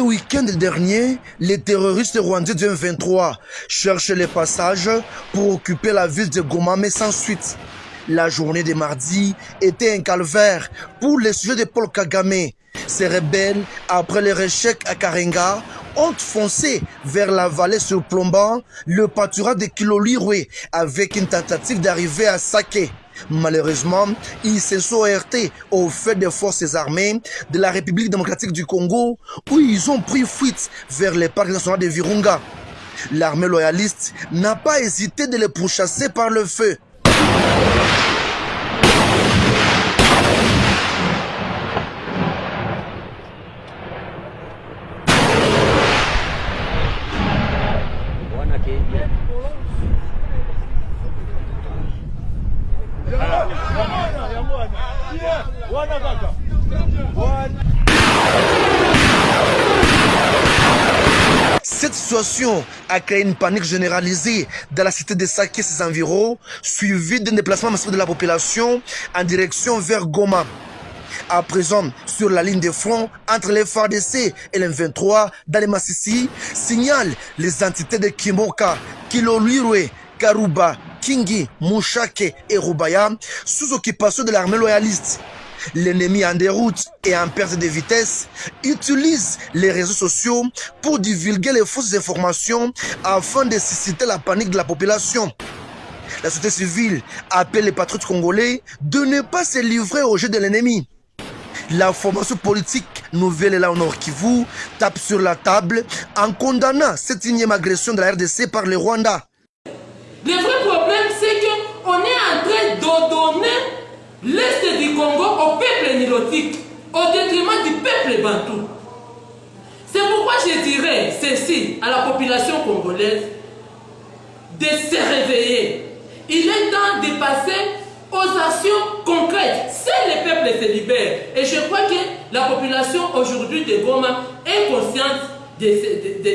week-end dernier, les terroristes rwandais du M23 cherchent les passages pour occuper la ville de Goma, mais sans suite. La journée de mardi était un calvaire pour les sujets de Paul Kagame. Ces rebelles, après leur échec à Karenga, ont foncé vers la vallée surplombant le pâturage de Kilolirwe avec une tentative d'arriver à Sake. Malheureusement, ils se sont heurtés au fait des forces armées de la République démocratique du Congo où ils ont pris fuite vers les parcs nationaux de Virunga. L'armée loyaliste n'a pas hésité de les pourchasser par le feu. Cette situation a créé une panique généralisée dans la cité de Sake et ses environs, suivie d'un déplacement massif de la population en direction vers Goma. À présent, sur la ligne de front entre les FARDC et les 23 dans les Massissi, signale les entités de Kimoka, Kilolirwe, Karuba, Kingi, Mouchake et Rubaya sous occupation de l'armée loyaliste. L'ennemi en déroute et en perte de vitesse utilise les réseaux sociaux pour divulguer les fausses informations afin de susciter la panique de la population. La société civile appelle les patriotes congolais de ne pas se livrer au jeu de l'ennemi. La formation politique nouvelle et là au Nord Kivu tape sur la table en condamnant cette énième agression de la RDC par le Rwanda. Le vrai problème, c'est qu'on est en train de donner l'Est du Congo au peuple nilotique, au détriment du peuple bantou. C'est pourquoi je dirais ceci à la population congolaise de se réveiller. Il est temps de passer concrètes. C'est le peuple se libère. Et je crois que la population aujourd'hui de Goma est consciente de, de, de